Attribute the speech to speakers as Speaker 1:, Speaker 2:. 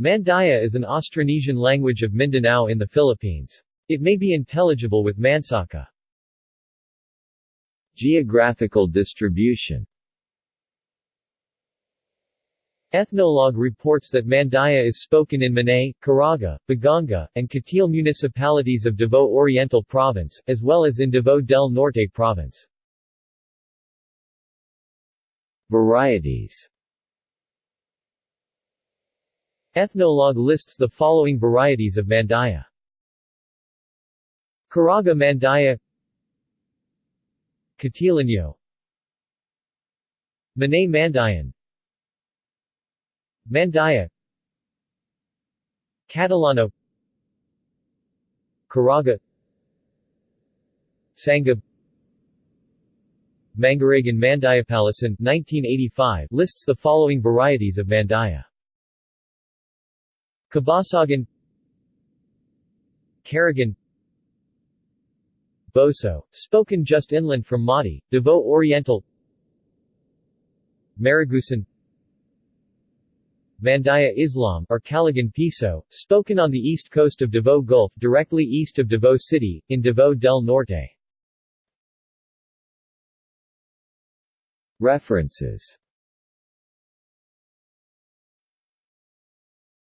Speaker 1: Mandaya is an Austronesian language of Mindanao in the Philippines. It may be intelligible with Mansaka.
Speaker 2: Geographical distribution
Speaker 1: Ethnologue reports that Mandaya is spoken in Manay, Caraga, Baganga, and Cateel municipalities of Davao Oriental Province, as well as in Davao del Norte Province.
Speaker 2: Varieties
Speaker 1: Ethnologue lists the following varieties of Mandaya. Caraga Mandaya Catileño Manay Mandayan Mandaya Catalano Caraga Sangab Mangaragan Mandayapalasan 1985 lists the following varieties of Mandaya. Kabasagan Caragan Boso, spoken just inland from Mati, Davao Oriental Maragusan Mandaya Islam or Caligan Piso, spoken on the east coast of Davao Gulf directly east of Davao City, in Davao del Norte.
Speaker 2: References